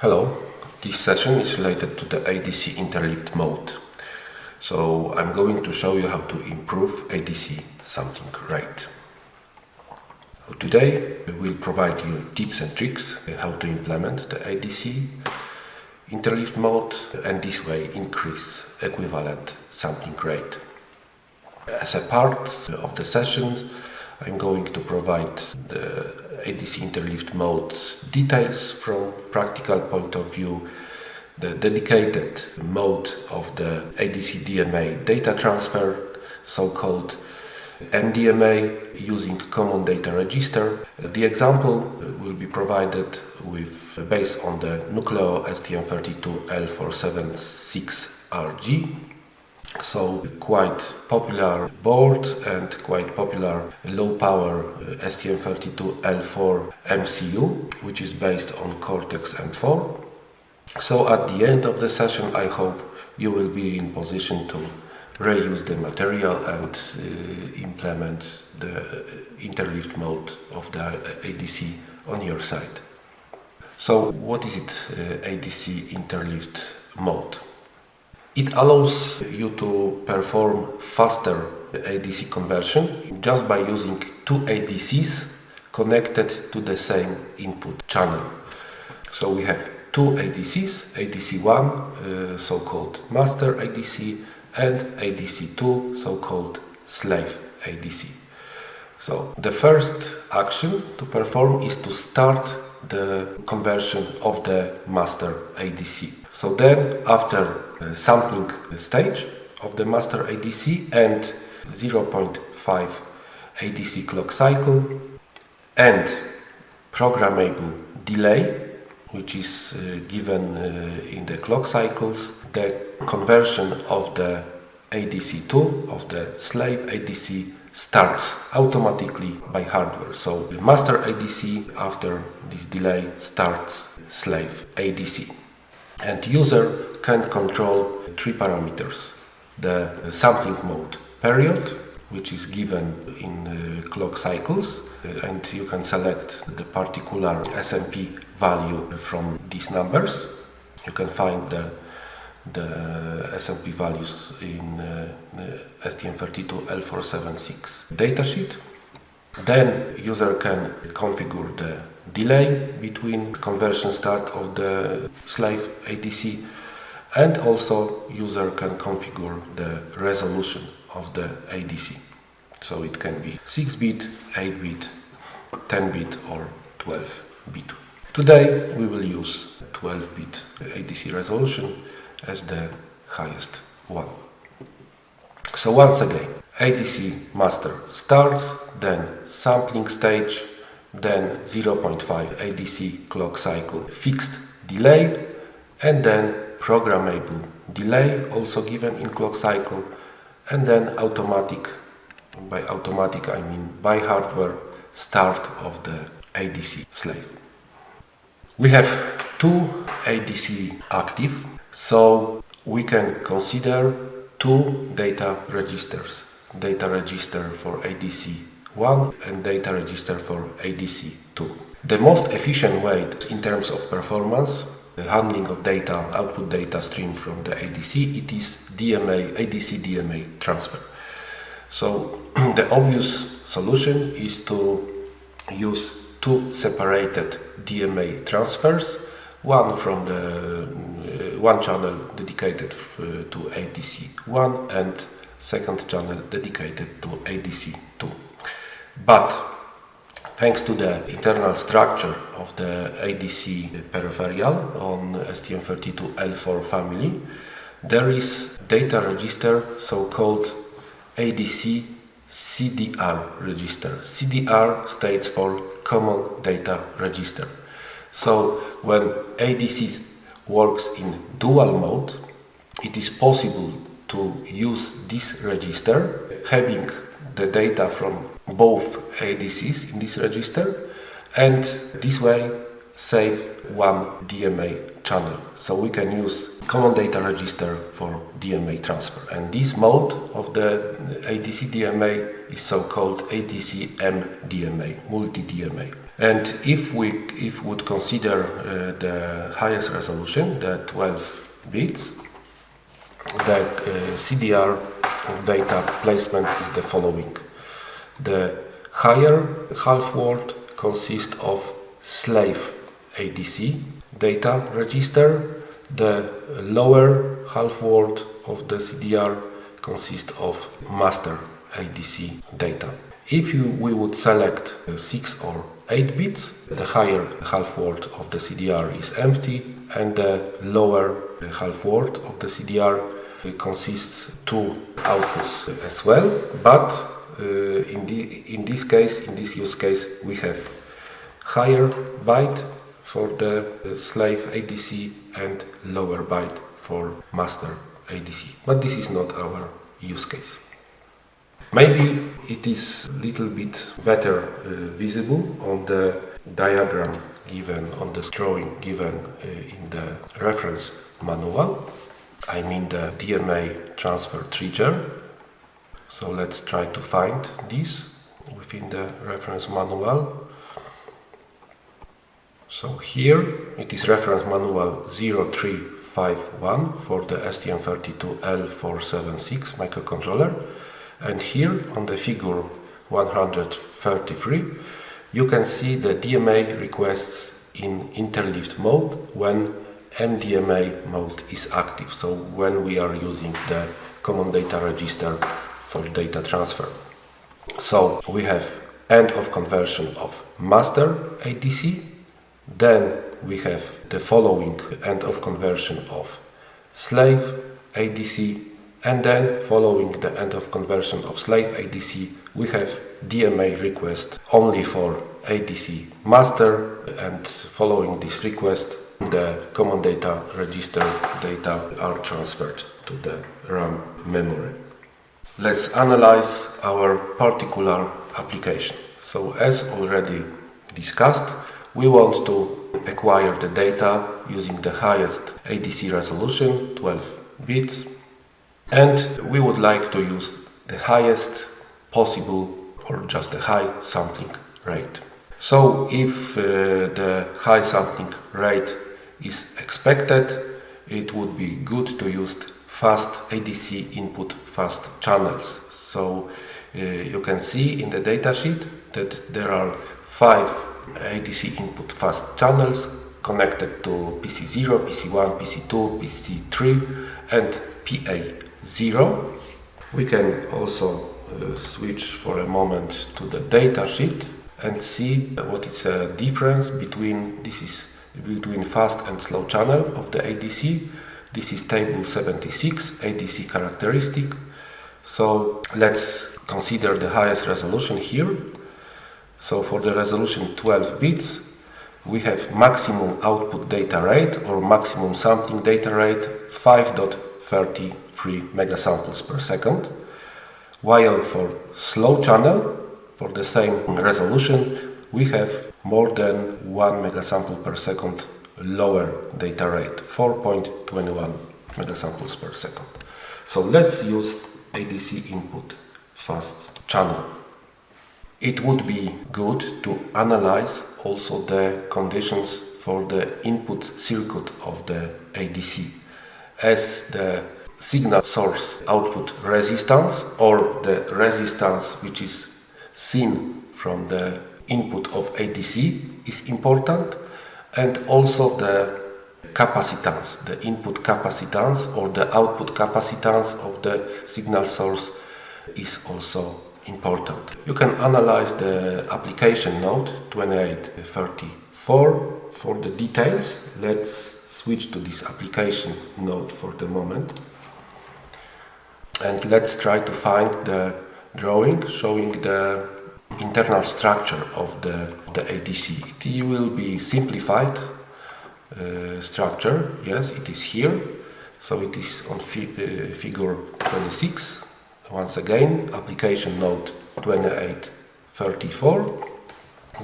Hello, this session is related to the ADC interleaved mode. So I'm going to show you how to improve ADC sampling rate. Today we will provide you tips and tricks how to implement the ADC interleaved mode and this way increase equivalent sampling rate. As a part of the session I'm going to provide the ADC interleaved mode details from practical point of view, the dedicated mode of the ADC DMA data transfer, so-called MDMA using common data register. The example will be provided with based on the Nucleo STM32L476RG so quite popular board and quite popular low power uh, STM32L4 MCU which is based on Cortex M4. So at the end of the session I hope you will be in position to reuse the material and uh, implement the interleaved mode of the ADC on your side. So what is it uh, ADC interleaved mode? It allows you to perform faster ADC conversion just by using two ADCs connected to the same input channel. So we have two ADCs, ADC1, uh, so-called master ADC, and ADC2, so-called slave ADC. So the first action to perform is to start the conversion of the master ADC. So then after uh, sampling stage of the master ADC and 0.5 ADC clock cycle and programmable delay which is uh, given uh, in the clock cycles, the conversion of the ADC2 of the slave ADC starts automatically by hardware. So the master ADC after this delay starts slave ADC. And user can control three parameters. The sampling mode period, which is given in clock cycles, and you can select the particular SMP value from these numbers. You can find the the SMP values in uh, STM32L476 datasheet. Then user can configure the delay between conversion start of the slave ADC and also user can configure the resolution of the ADC. So it can be 6-bit, 8-bit, 10-bit or 12-bit. Today we will use 12-bit ADC resolution as the highest one. So once again, ADC master starts, then sampling stage, then 0.5 ADC clock cycle fixed delay, and then programmable delay also given in clock cycle, and then automatic, by automatic I mean by hardware, start of the ADC slave. We have two ADC active so we can consider two data registers. Data register for ADC1 and data register for ADC2. The most efficient way in terms of performance, the handling of data, output data stream from the ADC, it is DMA, ADC DMA transfer. So the obvious solution is to use two separated DMA transfers, one from the uh, one channel dedicated uh, to ADC1 and second channel dedicated to ADC2. But thanks to the internal structure of the ADC peripheral on STM32L4 family, there is data register so-called ADC CDR register. CDR stands for Common Data Register. So when ADC works in dual mode, it is possible to use this register, having the data from both ADCs in this register, and this way save one DMA channel. So we can use common data register for DMA transfer. And this mode of the ADC DMA is so-called ADC MDMA, multi-DMA. And if we if would consider uh, the highest resolution, the 12 bits, the uh, CDR data placement is the following. The higher half word consists of slave ADC data register. The lower half word of the CDR consists of master ADC data. If you, we would select 6 or 8 bits, the higher half word of the CDR is empty and the lower half word of the CDR consists two outputs as well, but uh, in, the, in this case, in this use case, we have higher byte for the slave ADC and lower byte for master ADC. But this is not our use case. Maybe it is a little bit better uh, visible on the diagram given on the drawing given uh, in the reference manual. I mean the DMA transfer trigger. So let's try to find this within the reference manual. So here it is reference manual 0351 for the STM32L476 microcontroller and here on the figure 133 you can see the DMA requests in interleaved mode when MDMA mode is active, so when we are using the common data register for data transfer. So we have end of conversion of master ADC, then we have the following end of conversion of slave ADC and then following the end of conversion of slave ADC we have DMA request only for ADC master and following this request the common data register data are transferred to the RAM memory. Let's analyze our particular application. So as already discussed, we want to acquire the data using the highest ADC resolution, 12 bits, and we would like to use the highest possible or just a high sampling rate. So if uh, the high sampling rate is expected, it would be good to use fast ADC input fast channels. So uh, you can see in the datasheet that there are five ADC input fast channels connected to PC0, PC1, PC2, PC3 and PA 0. We can also uh, switch for a moment to the datasheet and see what is the difference between this is between fast and slow channel of the ADC. This is table 76 ADC characteristic. So let's consider the highest resolution here. So for the resolution 12 bits, we have maximum output data rate or maximum sampling data rate 5.33 megasamples per second. While for slow channel, for the same resolution, we have more than 1 megasample per second lower data rate, 4.21 megasamples per second. So let's use ADC input fast channel. It would be good to analyze also the conditions for the input circuit of the ADC as the signal source output resistance or the resistance which is seen from the input of ADC is important and also the capacitance, the input capacitance or the output capacitance of the signal source is also important. You can analyze the application note 2834 for the details. Let's switch to this application note for the moment. And let's try to find the drawing showing the internal structure of the, the ADC. It will be simplified uh, structure, yes, it is here. So it is on fi uh, figure 26. Once again, application node 2834.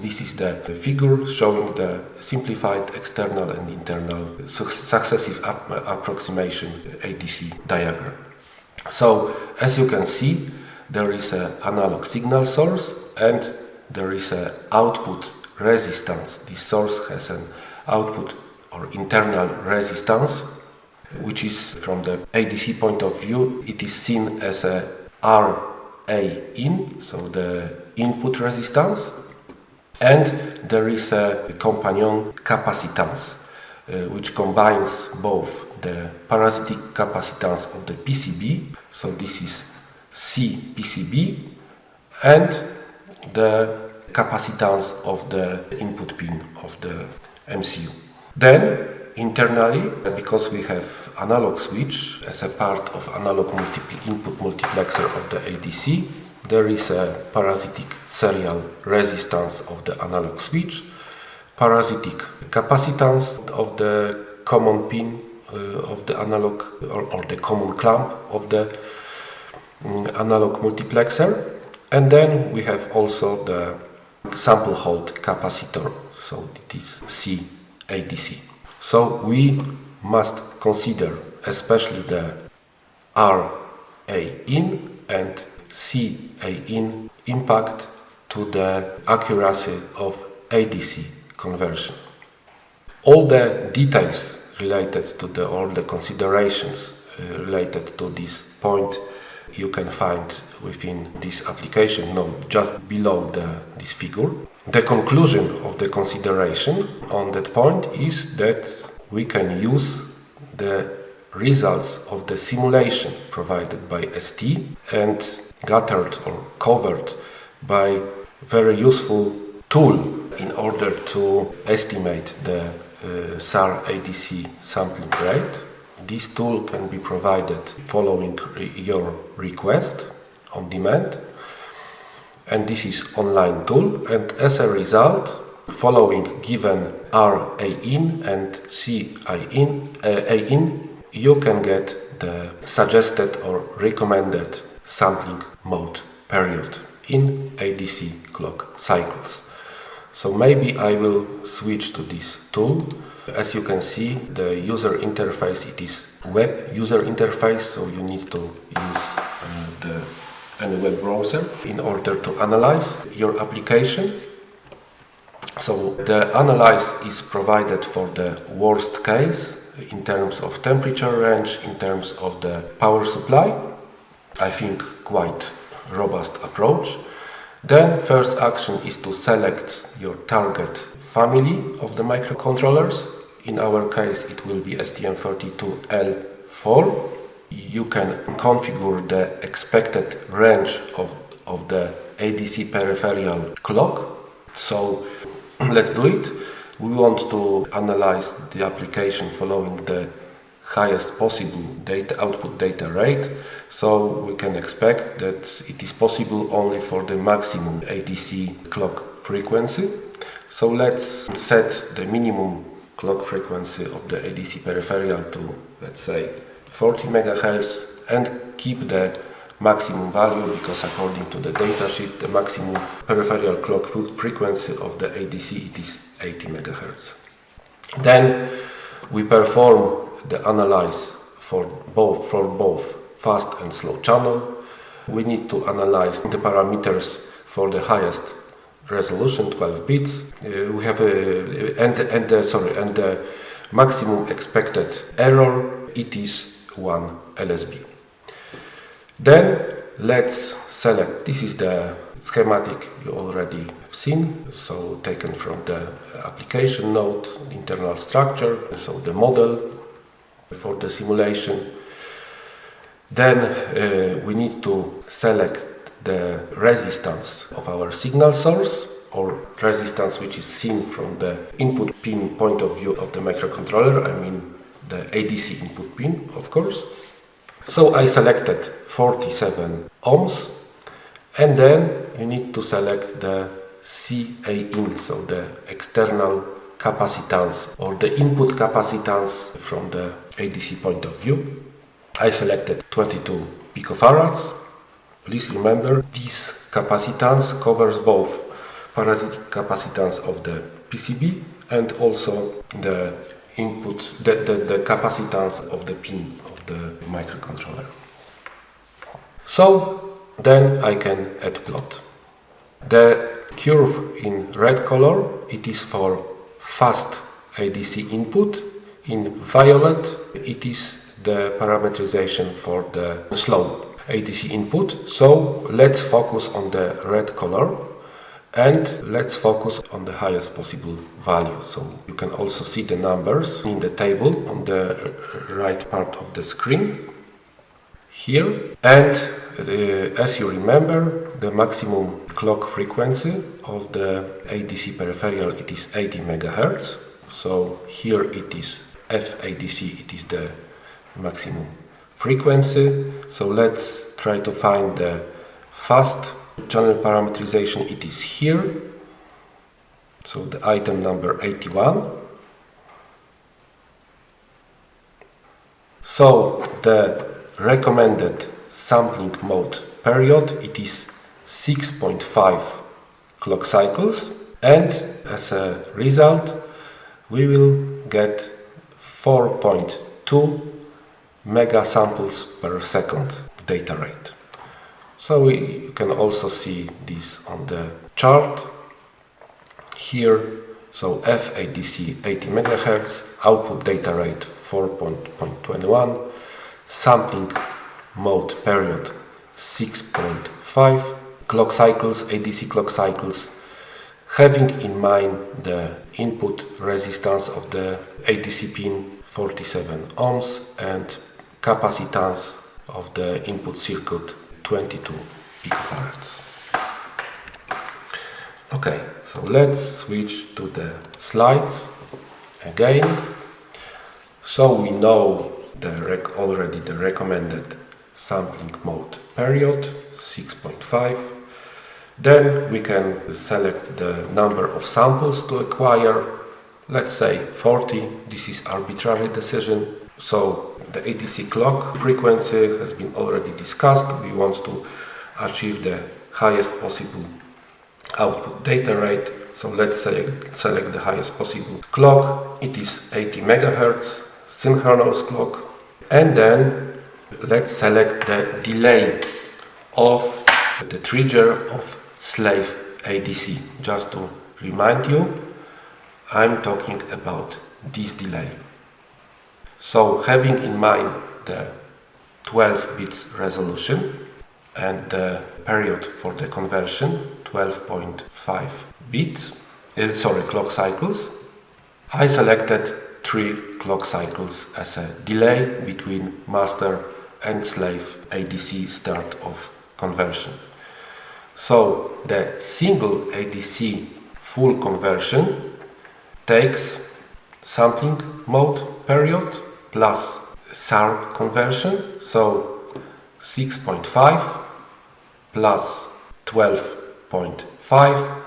This is the figure showing the simplified external and internal su successive approximation ADC diagram. So, as you can see, there is an analog signal source and there is an output resistance. This source has an output or internal resistance, which is from the ADC point of view, it is seen as a RA in, so the input resistance, and there is a companion capacitance, uh, which combines both the parasitic capacitance of the PCB, so this is C PCB, and the capacitance of the input pin of the MCU. Then internally, because we have analog switch as a part of analog input multiplexer of the ADC, there is a parasitic serial resistance of the analog switch, parasitic capacitance of the common pin uh, of the analog or, or, the common clamp of the analog multiplexer. And then we have also the sample hold capacitor. So it is CADC so we must consider especially the RA in and CA in impact to the accuracy of ADC conversion. All the details related to the all the considerations uh, related to this point you can find within this application note just below the, this figure. The conclusion of the consideration on that point is that we can use the results of the simulation provided by ST and gathered or covered by very useful tool in order to estimate the uh, SAR ADC sampling rate this tool can be provided following your request on demand and this is online tool and as a result following given RA in and CI in, uh, A in you can get the suggested or recommended sampling mode period in ADC clock cycles. So maybe I will switch to this tool as you can see, the user interface, it is web user interface, so you need to use uh, the any web browser in order to analyze your application. So the analyze is provided for the worst case in terms of temperature range, in terms of the power supply. I think quite robust approach. Then first action is to select your target family of the microcontrollers. In our case it will be STM32L4. You can configure the expected range of, of the ADC peripheral clock. So let's do it. We want to analyze the application following the highest possible data output data rate so we can expect that it is possible only for the maximum ADC clock frequency so let's set the minimum clock frequency of the ADC peripheral to let's say 40 MHz and keep the maximum value because according to the datasheet the maximum peripheral clock frequency of the ADC it is 80 MHz. Then we perform the analyze for both for both fast and slow channel. We need to analyze the parameters for the highest resolution 12 bits. Uh, we have a and and uh, sorry and the maximum expected error it is 1 LSB. Then let's select this is the schematic you already have seen so taken from the application note internal structure so the model for the simulation. Then uh, we need to select the resistance of our signal source or resistance which is seen from the input pin point of view of the microcontroller, I mean the ADC input pin of course. So I selected 47 ohms and then you need to select the CA in, so the external capacitance or the input capacitance from the ADC point of view. I selected 22 picofarads. Please remember this capacitance covers both parasitic capacitance of the PCB and also the input, the, the, the capacitance of the pin of the microcontroller. So then I can add plot. The curve in red color, it is for fast ADC input. In violet, it is the parameterization for the slow ADC input. So let's focus on the red color and let's focus on the highest possible value. So you can also see the numbers in the table on the right part of the screen here. And uh, as you remember, the maximum clock frequency of the ADC peripheral it is 80 MHz. So here it is FADC, it is the maximum frequency. So let's try to find the fast channel parameterization. It is here. So the item number 81. So the recommended sampling mode period it is 6.5 clock cycles and as a result we will get 4.2 mega samples per second data rate. So we, you can also see this on the chart here. So FADC 80 MHz, output data rate 4.21, sampling mode period 6.5, clock cycles, ADC clock cycles, having in mind the input resistance of the ADC pin 47 ohms and capacitance of the input circuit 22 picofarads. Okay, so let's switch to the slides again. So we know the already the recommended sampling mode period 6.5 then we can select the number of samples to acquire let's say 40 this is arbitrary decision so the ADC clock frequency has been already discussed. We want to achieve the highest possible output data rate. So let's say select the highest possible clock. It is 80 megahertz synchronous clock. And then let's select the delay of the trigger of slave ADC. Just to remind you, I'm talking about this delay. So having in mind the 12 bits resolution and the period for the conversion 12.5 bits uh, sorry clock cycles I selected three clock cycles as a delay between master and slave ADC start of conversion so the single ADC full conversion takes sampling mode period plus SAR conversion, so 6.5 plus 12.5,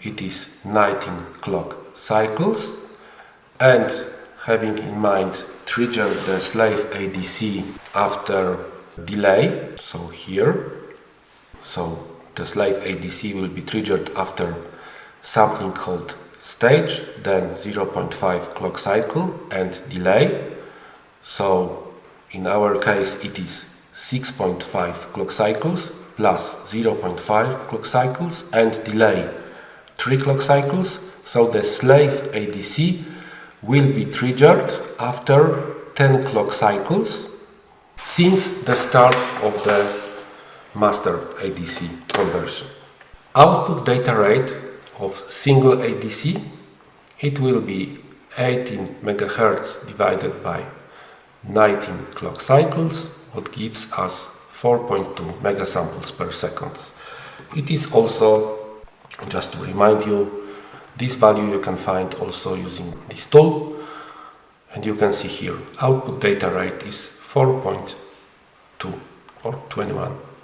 it is 19 clock cycles. And having in mind trigger the slave ADC after delay, so here, so the slave ADC will be triggered after sampling hold stage, then 0.5 clock cycle and delay so in our case it is 6.5 clock cycles plus 0.5 clock cycles and delay 3 clock cycles. So the slave ADC will be triggered after 10 clock cycles since the start of the master ADC conversion. Output data rate of single ADC it will be 18 MHz divided by 19 clock cycles, what gives us 4.2 megasamples per second. It is also, just to remind you, this value you can find also using this tool and you can see here output data rate is 4.2 or 21.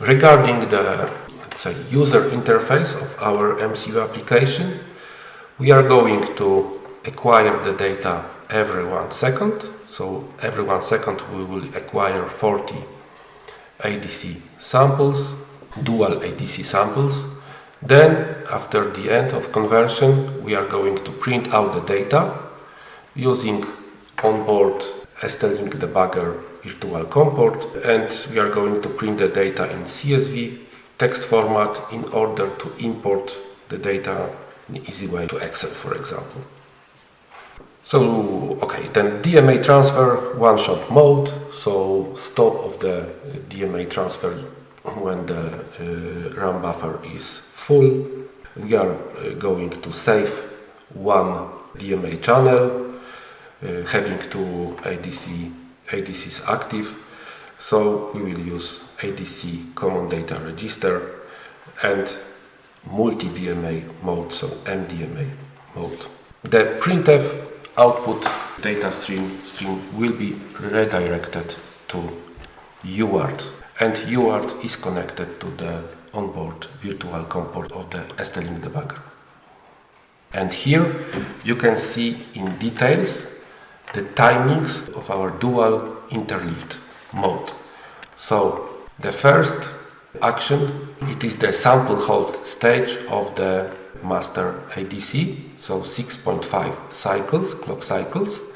Regarding the let's say user interface of our MCU application, we are going to acquire the data every one second. So every one second we will acquire 40 ADC samples, dual ADC samples. Then after the end of conversion we are going to print out the data using onboard ST-Link debugger virtual COM port and we are going to print the data in CSV text format in order to import the data in easy way to Excel, for example. So, okay, then DMA transfer one-shot mode. So stop of the DMA transfer when the uh, RAM buffer is full. We are uh, going to save one DMA channel, uh, having two ADC ADCs active. So we will use ADC common data register and multi-DMA mode, so MDMA mode. The printf output data stream, stream will be redirected to UART and UART is connected to the onboard virtual COM port of the ST-Link debugger. And here you can see in details the timings of our dual interleaved mode. So the first action, it is the sample hold stage of the master ADC, so 6.5 cycles, clock cycles.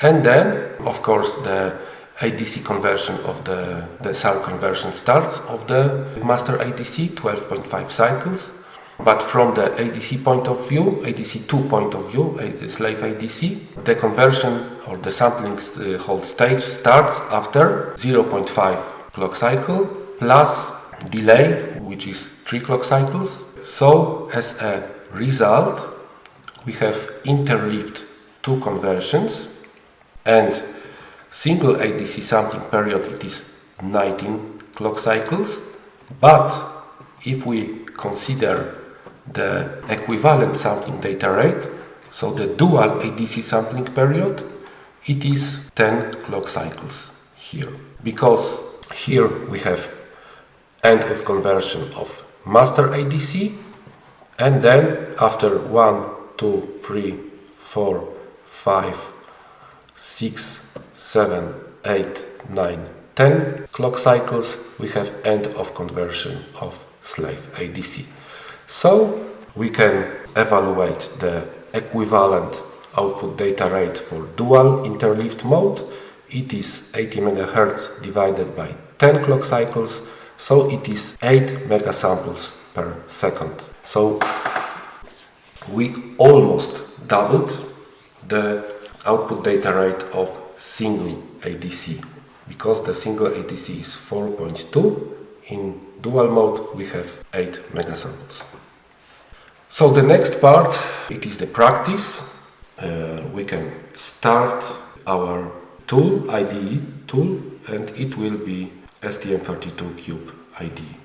And then, of course, the ADC conversion of the, the SAR conversion starts of the master ADC, 12.5 cycles. But from the ADC point of view, ADC2 point of view, slave ADC, the conversion or the sampling uh, hold stage starts after 0.5 clock cycle plus delay, which is 3 clock cycles. So, as a result, we have interleaved two conversions and single ADC sampling period it is 19 clock cycles but if we consider the equivalent sampling data rate so the dual ADC sampling period it is 10 clock cycles here because here we have end of conversion of master ADC and then after 1, 2, 3, 4, 5, 6, 7, 8, 9, 10 clock cycles we have end of conversion of slave ADC. So we can evaluate the equivalent output data rate for dual interleaved mode. It is 80 MHz divided by 10 clock cycles, so it is 8 megasamples per second. So we almost doubled the output data rate of single ADC because the single ADC is 4.2 in dual mode we have 8 megasamples. So the next part it is the practice. Uh, we can start our tool IDE tool and it will be STM32 Cube IDE.